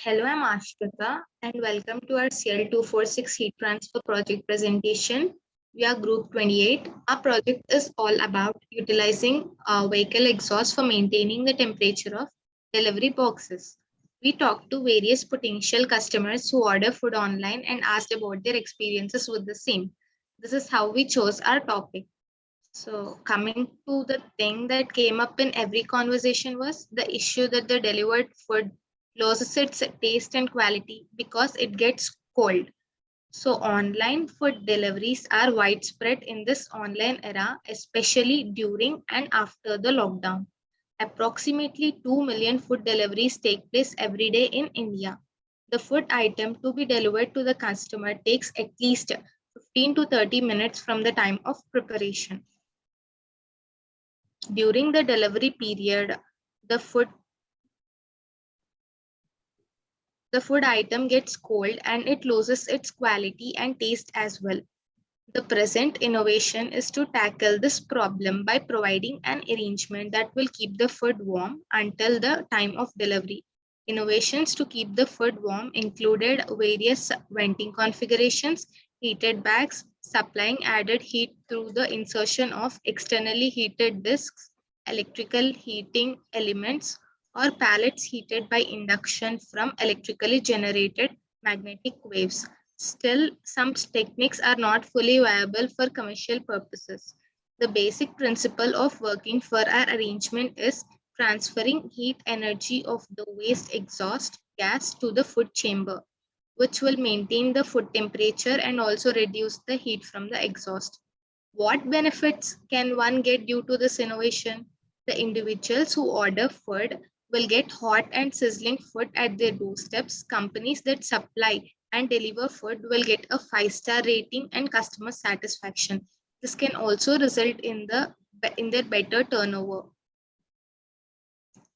Hello, I'm Ashrita and welcome to our CL246 heat transfer project presentation. We are group 28. Our project is all about utilizing uh, vehicle exhaust for maintaining the temperature of delivery boxes. We talked to various potential customers who order food online and asked about their experiences with the same. This is how we chose our topic. So coming to the thing that came up in every conversation was the issue that the delivered food loses its taste and quality because it gets cold. So online food deliveries are widespread in this online era, especially during and after the lockdown. Approximately 2 million food deliveries take place every day in India. The food item to be delivered to the customer takes at least 15 to 30 minutes from the time of preparation. During the delivery period, the food the food item gets cold and it loses its quality and taste as well. The present innovation is to tackle this problem by providing an arrangement that will keep the food warm until the time of delivery. Innovations to keep the food warm included various venting configurations, heated bags, supplying added heat through the insertion of externally heated discs, electrical heating elements, or pallets heated by induction from electrically generated magnetic waves. Still, some techniques are not fully viable for commercial purposes. The basic principle of working for our arrangement is transferring heat energy of the waste exhaust gas to the food chamber, which will maintain the food temperature and also reduce the heat from the exhaust. What benefits can one get due to this innovation? The individuals who order food will get hot and sizzling food at their doorsteps. Companies that supply and deliver food will get a five star rating and customer satisfaction. This can also result in the in their better turnover.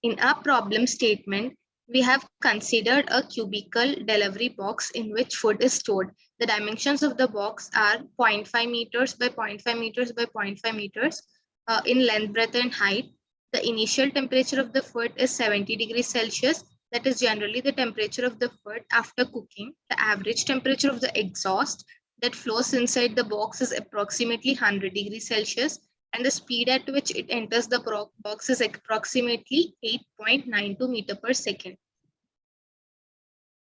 In our problem statement, we have considered a cubicle delivery box in which food is stored. The dimensions of the box are 0.5 meters by 0.5 meters by 0.5 meters uh, in length, breadth, and height. The initial temperature of the food is 70 degrees Celsius that is generally the temperature of the food after cooking. The average temperature of the exhaust that flows inside the box is approximately 100 degrees Celsius and the speed at which it enters the box is approximately 8.92 meter per second.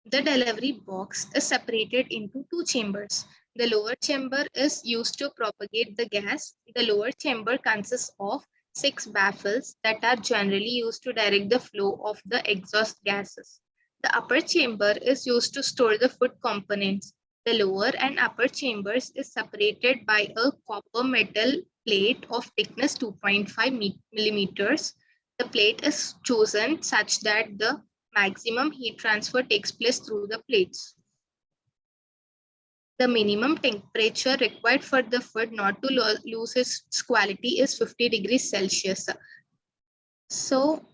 The delivery box is separated into two chambers. The lower chamber is used to propagate the gas. The lower chamber consists of six baffles that are generally used to direct the flow of the exhaust gases. The upper chamber is used to store the food components. The lower and upper chambers is separated by a copper metal plate of thickness 2.5 millimeters. The plate is chosen such that the maximum heat transfer takes place through the plates the minimum temperature required for the food not to lo lose its quality is 50 degrees Celsius. So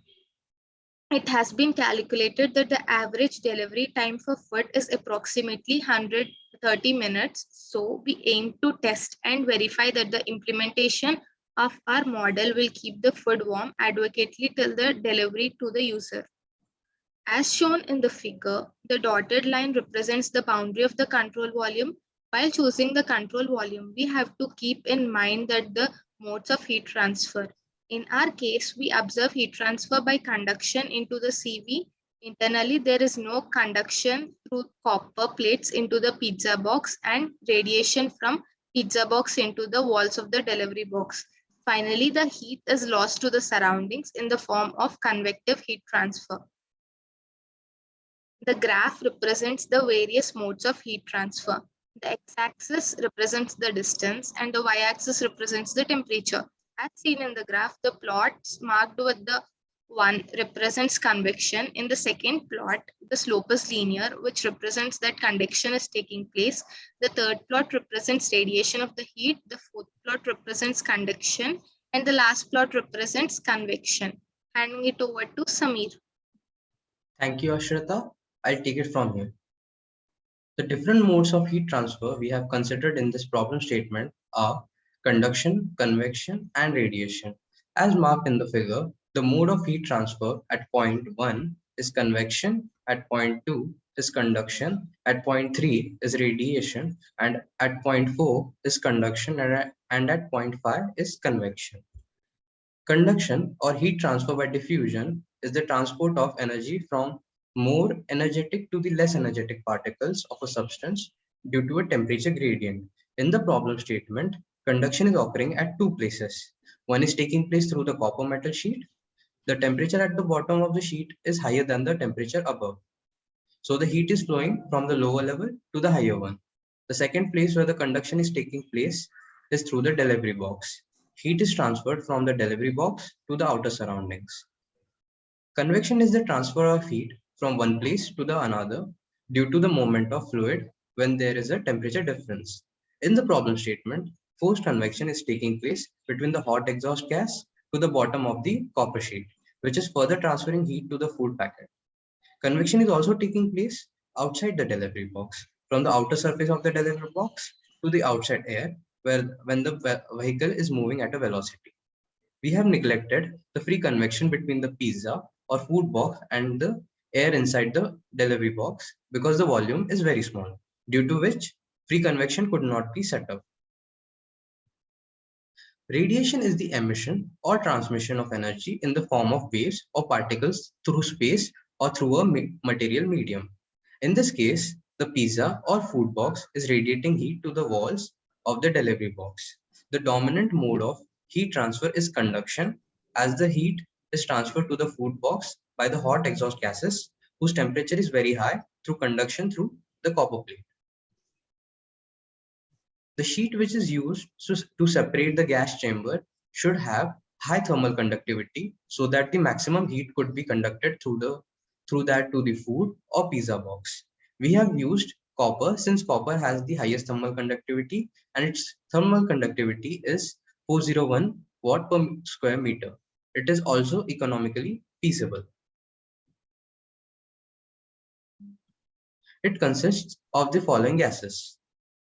it has been calculated that the average delivery time for food is approximately 130 minutes. So we aim to test and verify that the implementation of our model will keep the food warm adequately till the delivery to the user. As shown in the figure, the dotted line represents the boundary of the control volume. While choosing the control volume, we have to keep in mind that the modes of heat transfer. In our case, we observe heat transfer by conduction into the CV. Internally, there is no conduction through copper plates into the pizza box and radiation from pizza box into the walls of the delivery box. Finally, the heat is lost to the surroundings in the form of convective heat transfer. The graph represents the various modes of heat transfer. The x-axis represents the distance and the y-axis represents the temperature. As seen in the graph, the plots marked with the one represents convection. In the second plot, the slope is linear, which represents that conduction is taking place. The third plot represents radiation of the heat. The fourth plot represents conduction. And the last plot represents convection. Handing it over to Samir. Thank you, Ashrita. I'll take it from here. The different modes of heat transfer we have considered in this problem statement are conduction, convection, and radiation. As marked in the figure, the mode of heat transfer at point 1 is convection, at point 2 is conduction, at point 3 is radiation, and at point 4 is conduction, and at, point 5 is convection. Conduction or heat transfer by diffusion is the transport of energy from more energetic to the less energetic particles of a substance due to a temperature gradient. In the problem statement, conduction is occurring at two places. One is taking place through the copper metal sheet. The temperature at the bottom of the sheet is higher than the temperature above. So the heat is flowing from the lower level to the higher one. The second place where the conduction is taking place is through the delivery box. Heat is transferred from the delivery box to the outer surroundings. Convection is the transfer of heat from one place to the another due to the movement of fluid when there is a temperature difference. In the problem statement, forced convection is taking place between the hot exhaust gas to the bottom of the copper sheet, which is further transferring heat to the food packet. Convection is also taking place outside the delivery box, from the outer surface of the delivery box to the outside air, where when the vehicle is moving at a velocity. We have neglected the free convection between the pizza or food box and the air inside the delivery box because the volume is very small, due to which free convection could not be set up. Radiation is the emission or transmission of energy in the form of waves or particles through space or through a material medium. In this case, the pizza or food box is radiating heat to the walls of the delivery box. The dominant mode of heat transfer is conduction as the heat is transferred to the food box by the hot exhaust gases whose temperature is very high through conduction through the copper plate. The sheet which is used to separate the gas chamber should have high thermal conductivity so that the maximum heat could be conducted through the through that to the food or pizza box. We have used copper since copper has the highest thermal conductivity and its thermal conductivity is 401 watt per square meter. It is also economically feasible. It consists of the following gases.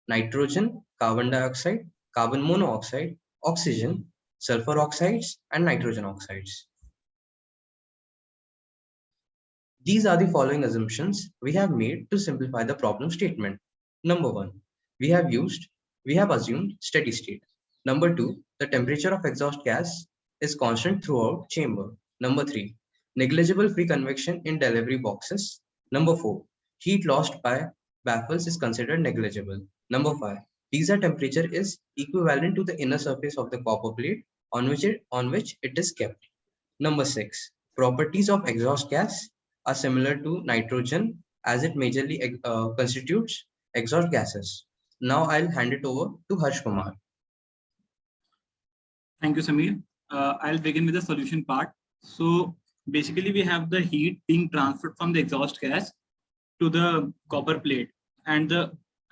Nitrogen, carbon dioxide, carbon monoxide, oxygen, sulfur oxides, and nitrogen oxides. These are the following assumptions we have made to simplify the problem statement. Number one, we have used, we have assumed steady state. Number two, the temperature of exhaust gas is constant throughout chamber. Number three, negligible free convection in delivery boxes. Number four, heat lost by baffles is considered negligible. Number five, pizza temperature is equivalent to the inner surface of the copper plate on which it, on which it is kept. Number six, properties of exhaust gas are similar to nitrogen as it majorly uh, constitutes exhaust gases. Now I'll hand it over to Harsh Kumar. Thank you, Samir. Uh, I'll begin with the solution part. So basically we have the heat being transferred from the exhaust gas to the copper plate and the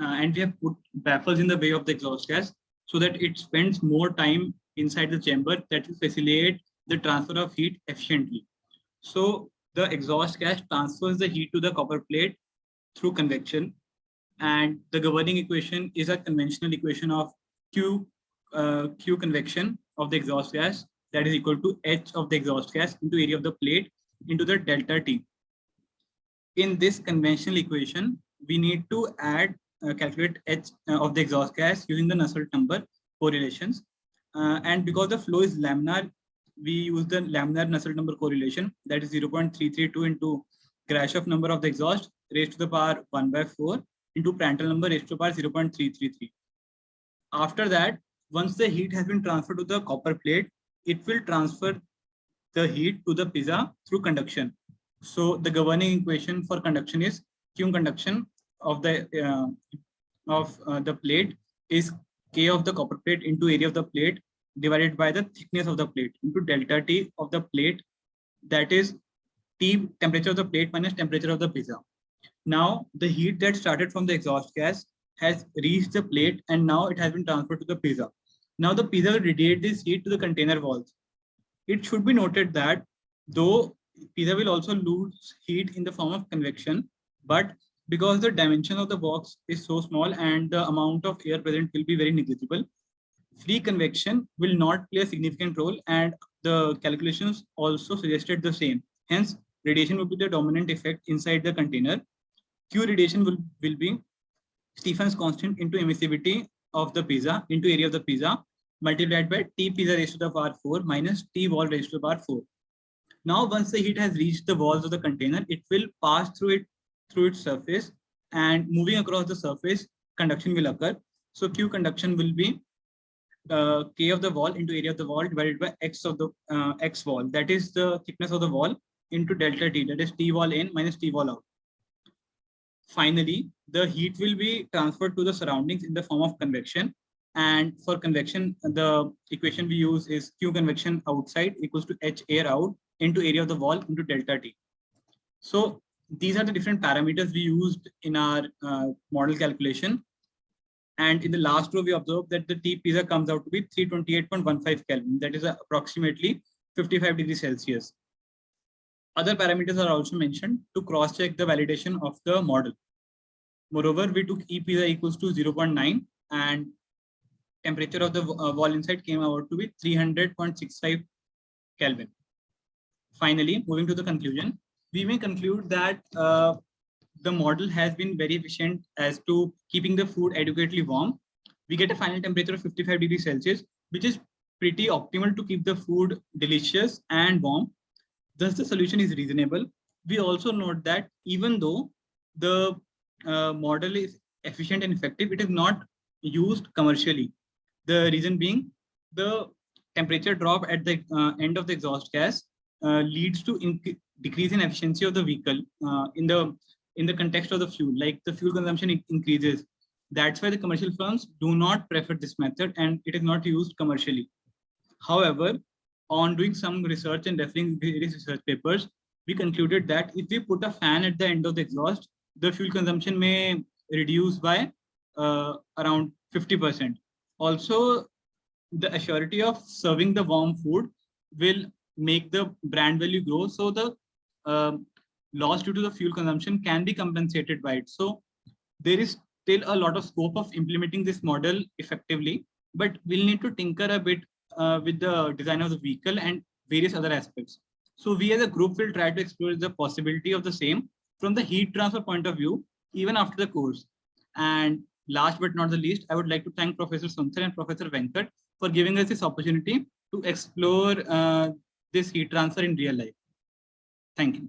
uh, and we have put baffles in the way of the exhaust gas so that it spends more time inside the chamber that will facilitate the transfer of heat efficiently. So the exhaust gas transfers the heat to the copper plate through convection. And the governing equation is a conventional equation of Q, uh, Q convection of the exhaust gas that is equal to H of the exhaust gas into area of the plate into the delta T. In this conventional equation, we need to add, uh, calculate H uh, of the exhaust gas using the Nusselt number correlations. Uh, and because the flow is laminar, we use the laminar Nusselt number correlation that is 0.332 into Grashof number of the exhaust raised to the power 1 by 4 into Prandtl number raised to the power 0.333. After that, once the heat has been transferred to the copper plate, it will transfer the heat to the pizza through conduction. So the governing equation for conduction is Q conduction of the uh, of uh, the plate is K of the copper plate into area of the plate divided by the thickness of the plate into delta T of the plate that is T temperature of the plate minus temperature of the pizza. Now the heat that started from the exhaust gas has reached the plate and now it has been transferred to the pizza. Now the pizza will radiate this heat to the container walls. It should be noted that though pizza will also lose heat in the form of convection, but because the dimension of the box is so small and the amount of air present will be very negligible, free convection will not play a significant role and the calculations also suggested the same. Hence, radiation will be the dominant effect inside the container. Q radiation will, will be Stefan's constant into emissivity of the pizza into area of the pizza multiplied by T pizza raised to the power 4 minus T wall raised to the power 4. Now, once the heat has reached the walls of the container, it will pass through it through its surface and moving across the surface, conduction will occur. So Q conduction will be uh, K of the wall into area of the wall divided by X of the uh, X wall. That is the thickness of the wall into delta T, that is T wall in minus T wall out. Finally, the heat will be transferred to the surroundings in the form of convection. And for convection, the equation we use is Q convection outside equals to H air out into area of the wall into delta T. So these are the different parameters we used in our uh, model calculation. And in the last row, we observed that the T pizza comes out to be 328.15 Kelvin. That is approximately 55 degrees Celsius. Other parameters are also mentioned to cross-check the validation of the model. Moreover, we took E pizza equals to 0.9 and temperature of the uh, wall inside came out to be 300.65 Kelvin. Finally, moving to the conclusion, we may conclude that uh, the model has been very efficient as to keeping the food adequately warm. We get a final temperature of 55 degrees Celsius, which is pretty optimal to keep the food delicious and warm. Thus, the solution is reasonable. We also note that even though the uh, model is efficient and effective, it is not used commercially. The reason being the temperature drop at the uh, end of the exhaust gas leads to decrease in efficiency of the vehicle uh, in the in the context of the fuel, like the fuel consumption increases. That's why the commercial firms do not prefer this method and it is not used commercially. However, on doing some research and referring various research papers, we concluded that if we put a fan at the end of the exhaust, the fuel consumption may reduce by uh, around 50%. Also, the assurity of serving the warm food will make the brand value grow. So the uh, loss due to the fuel consumption can be compensated by it. So there is still a lot of scope of implementing this model effectively, but we'll need to tinker a bit uh, with the design of the vehicle and various other aspects. So we as a group will try to explore the possibility of the same from the heat transfer point of view, even after the course. And last but not the least, I would like to thank Professor Sunsar and Professor Venkat for giving us this opportunity to explore uh, this heat transfer in real life. Thank you.